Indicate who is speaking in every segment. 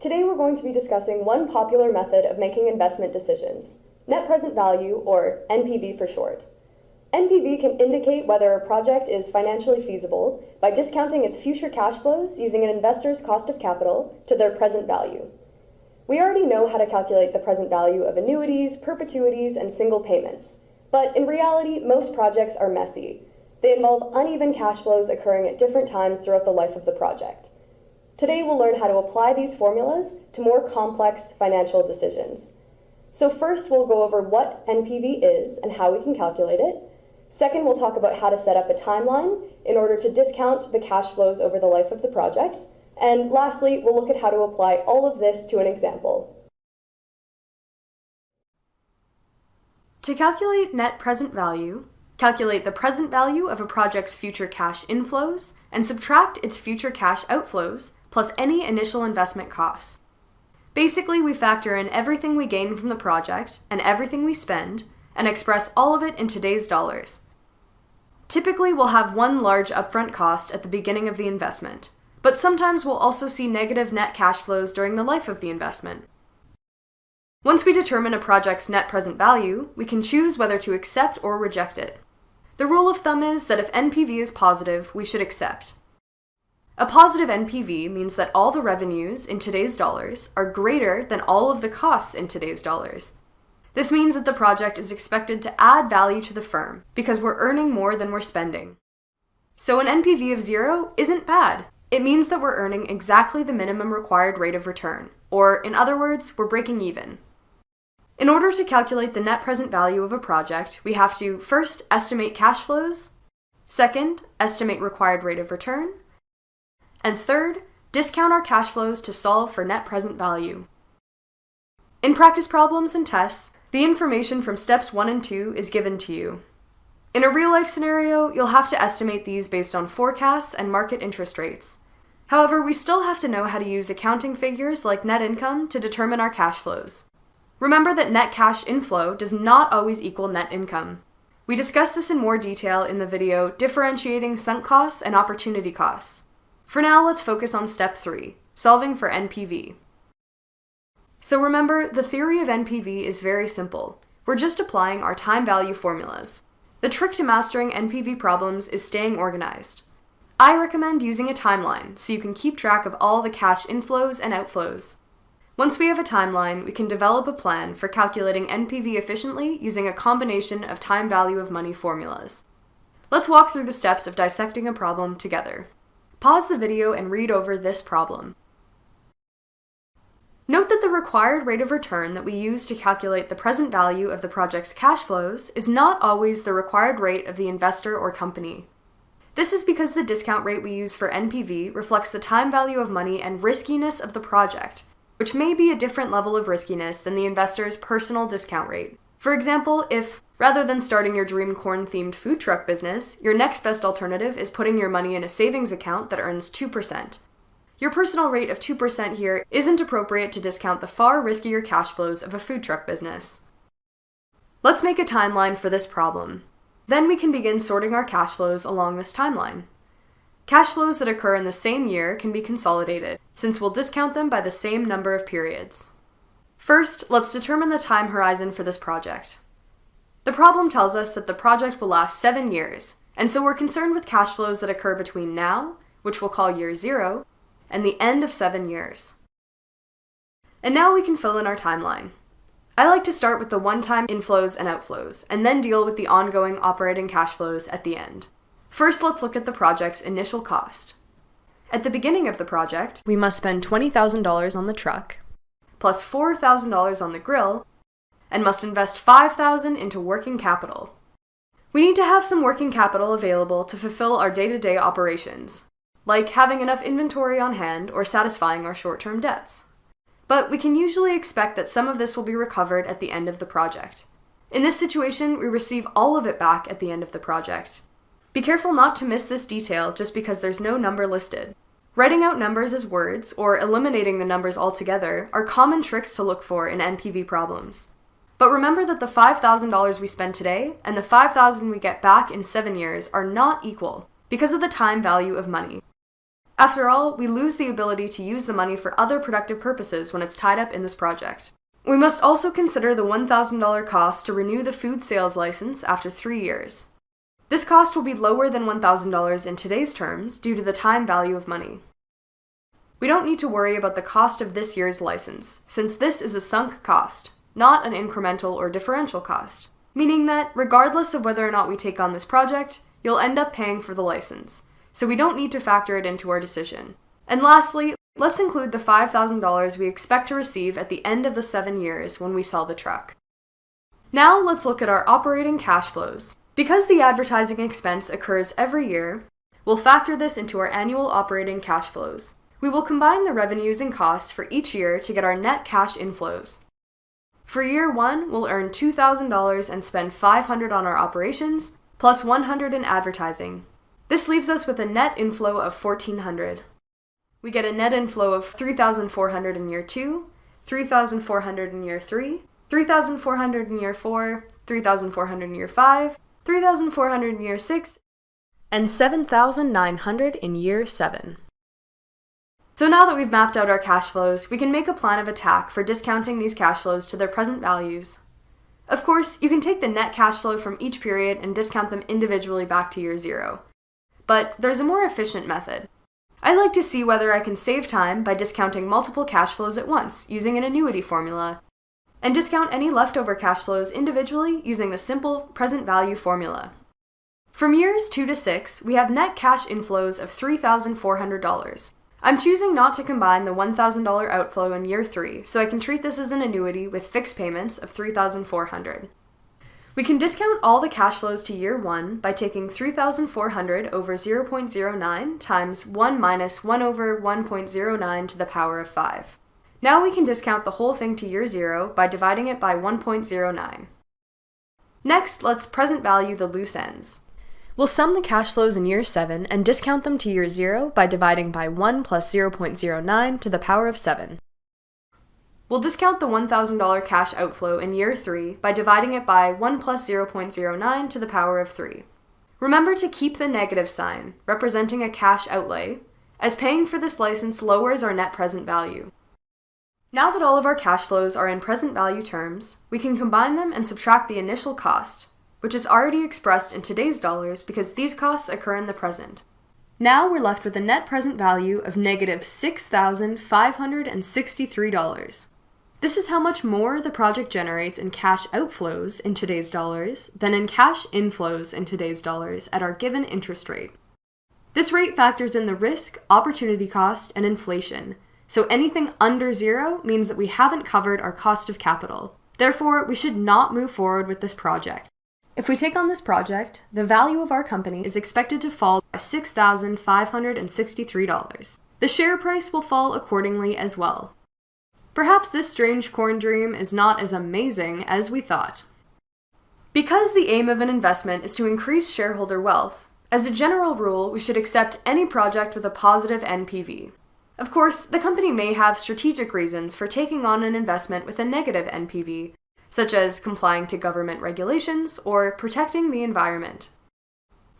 Speaker 1: Today we're going to be discussing one popular method of making investment decisions, net present value, or NPV for short. NPV can indicate whether a project is financially feasible by discounting its future cash flows using an investor's cost of capital to their present value. We already know how to calculate the present value of annuities, perpetuities, and single payments, but in reality, most projects are messy. They involve uneven cash flows occurring at different times throughout the life of the project. Today we'll learn how to apply these formulas to more complex financial decisions. So first we'll go over what NPV is and how we can calculate it. Second, we'll talk about how to set up a timeline in order to discount the cash flows over the life of the project. And lastly, we'll look at how to apply all of this to an example.
Speaker 2: To calculate net present value, calculate the present value of a project's future cash inflows and subtract its future cash outflows plus any initial investment costs. Basically, we factor in everything we gain from the project and everything we spend and express all of it in today's dollars. Typically, we'll have one large upfront cost at the beginning of the investment, but sometimes we'll also see negative net cash flows during the life of the investment. Once we determine a project's net present value, we can choose whether to accept or reject it. The rule of thumb is that if NPV is positive, we should accept. A positive NPV means that all the revenues in today's dollars are greater than all of the costs in today's dollars. This means that the project is expected to add value to the firm because we're earning more than we're spending. So an NPV of zero isn't bad. It means that we're earning exactly the minimum required rate of return, or in other words, we're breaking even. In order to calculate the net present value of a project, we have to first estimate cash flows, second, estimate required rate of return, and third, discount our cash flows to solve for net present value. In practice problems and tests, the information from steps 1 and 2 is given to you. In a real life scenario, you'll have to estimate these based on forecasts and market interest rates. However, we still have to know how to use accounting figures like net income to determine our cash flows. Remember that net cash inflow does not always equal net income. We discuss this in more detail in the video Differentiating Sunk Costs and Opportunity Costs. For now, let's focus on step 3, solving for NPV. So remember, the theory of NPV is very simple. We're just applying our time value formulas. The trick to mastering NPV problems is staying organized. I recommend using a timeline so you can keep track of all the cash inflows and outflows. Once we have a timeline, we can develop a plan for calculating NPV efficiently using a combination of time value of money formulas. Let's walk through the steps of dissecting a problem together. Pause the video and read over this problem. Note that the required rate of return that we use to calculate the present value of the project's cash flows is not always the required rate of the investor or company. This is because the discount rate we use for NPV reflects the time value of money and riskiness of the project, which may be a different level of riskiness than the investor's personal discount rate. For example, if, rather than starting your dream corn themed food truck business, your next best alternative is putting your money in a savings account that earns 2%, your personal rate of 2% here isn't appropriate to discount the far riskier cash flows of a food truck business. Let's make a timeline for this problem. Then we can begin sorting our cash flows along this timeline. Cash flows that occur in the same year can be consolidated, since we'll discount them by the same number of periods. First, let's determine the time horizon for this project. The problem tells us that the project will last seven years, and so we're concerned with cash flows that occur between now, which we'll call year zero, and the end of seven years. And now we can fill in our timeline. I like to start with the one-time inflows and outflows, and then deal with the ongoing operating cash flows at the end. First, let's look at the project's initial cost. At the beginning of the project, we must spend $20,000 on the truck, plus $4,000 on the grill, and must invest $5,000 into working capital. We need to have some working capital available to fulfill our day-to-day -day operations, like having enough inventory on hand or satisfying our short-term debts. But we can usually expect that some of this will be recovered at the end of the project. In this situation, we receive all of it back at the end of the project. Be careful not to miss this detail just because there's no number listed. Writing out numbers as words, or eliminating the numbers altogether, are common tricks to look for in NPV problems. But remember that the $5,000 we spend today and the 5,000 we get back in 7 years are not equal because of the time value of money. After all, we lose the ability to use the money for other productive purposes when it's tied up in this project. We must also consider the $1,000 cost to renew the food sales license after three years. This cost will be lower than $1,000 in today's terms due to the time value of money. We don't need to worry about the cost of this year's license, since this is a sunk cost, not an incremental or differential cost, meaning that regardless of whether or not we take on this project, you'll end up paying for the license, so we don't need to factor it into our decision. And lastly, let's include the $5,000 we expect to receive at the end of the seven years when we sell the truck. Now let's look at our operating cash flows. Because the advertising expense occurs every year, we'll factor this into our annual operating cash flows. We will combine the revenues and costs for each year to get our net cash inflows. For year one, we'll earn $2,000 and spend $500 on our operations, plus plus $100 in advertising. This leaves us with a net inflow of $1,400. We get a net inflow of $3,400 in year 2, $3,400 in year 3, $3,400 in year 4, $3,400 in year 5, 3,400 in year 6, and 7,900 in year 7. So now that we've mapped out our cash flows, we can make a plan of attack for discounting these cash flows to their present values. Of course, you can take the net cash flow from each period and discount them individually back to year zero. But there's a more efficient method. I like to see whether I can save time by discounting multiple cash flows at once using an annuity formula and discount any leftover cash flows individually using the simple present value formula. From years 2 to 6, we have net cash inflows of $3,400. I'm choosing not to combine the $1,000 outflow in year 3, so I can treat this as an annuity with fixed payments of 3,400. We can discount all the cash flows to year 1 by taking 3,400 over 0.09 times 1 minus 1 over 1.09 to the power of 5. Now we can discount the whole thing to year 0 by dividing it by 1.09. Next, let's present value the loose ends. We'll sum the cash flows in year 7 and discount them to year 0 by dividing by 1 plus 0.09 to the power of 7. We'll discount the $1,000 cash outflow in year 3 by dividing it by 1 plus 0.09 to the power of 3. Remember to keep the negative sign, representing a cash outlay, as paying for this license lowers our net present value. Now that all of our cash flows are in present value terms, we can combine them and subtract the initial cost, which is already expressed in today's dollars because these costs occur in the present. Now we're left with a net present value of negative $6,563. This is how much more the project generates in cash outflows in today's dollars than in cash inflows in today's dollars at our given interest rate. This rate factors in the risk, opportunity cost, and inflation, so anything under zero means that we haven't covered our cost of capital. Therefore, we should not move forward with this project. If we take on this project, the value of our company is expected to fall by $6,563. The share price will fall accordingly as well. Perhaps this strange corn dream is not as amazing as we thought. Because the aim of an investment is to increase shareholder wealth, as a general rule, we should accept any project with a positive NPV. Of course, the company may have strategic reasons for taking on an investment with a negative NPV, such as complying to government regulations or protecting the environment.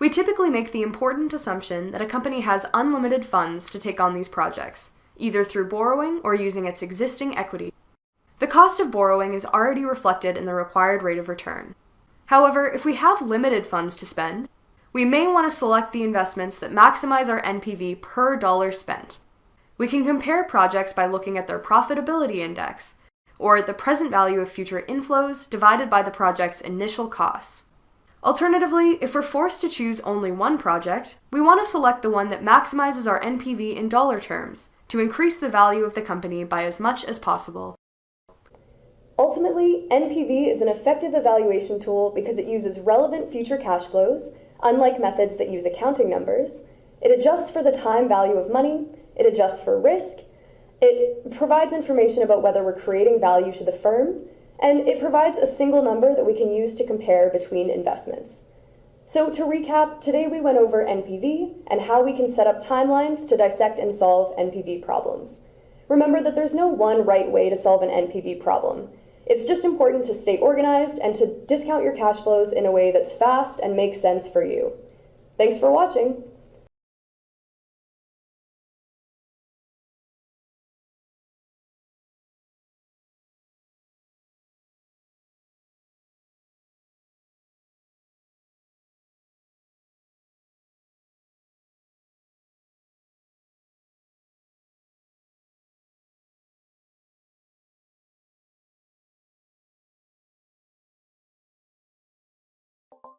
Speaker 2: We typically make the important assumption that a company has unlimited funds to take on these projects, either through borrowing or using its existing equity. The cost of borrowing is already reflected in the required rate of return. However, if we have limited funds to spend, we may want to select the investments that maximize our NPV per dollar spent, we can compare projects by looking at their profitability index, or the present value of future inflows divided by the project's initial costs. Alternatively, if we're forced to choose only one project, we want to select the one that maximizes our NPV in dollar terms to increase the value of the company by as much as possible.
Speaker 1: Ultimately, NPV is an effective evaluation tool because it uses relevant future cash flows, unlike methods that use accounting numbers. It adjusts for the time value of money it adjusts for risk, it provides information about whether we're creating value to the firm, and it provides a single number that we can use to compare between investments. So to recap, today we went over NPV and how we can set up timelines to dissect and solve NPV problems. Remember that there's no one right way to solve an NPV problem. It's just important to stay organized and to discount your cash flows in a way that's fast and makes sense for you. Thanks for watching.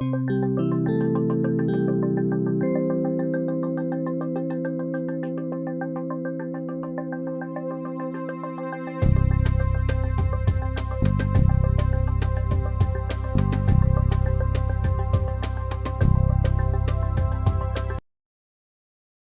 Speaker 1: You.